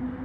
うん。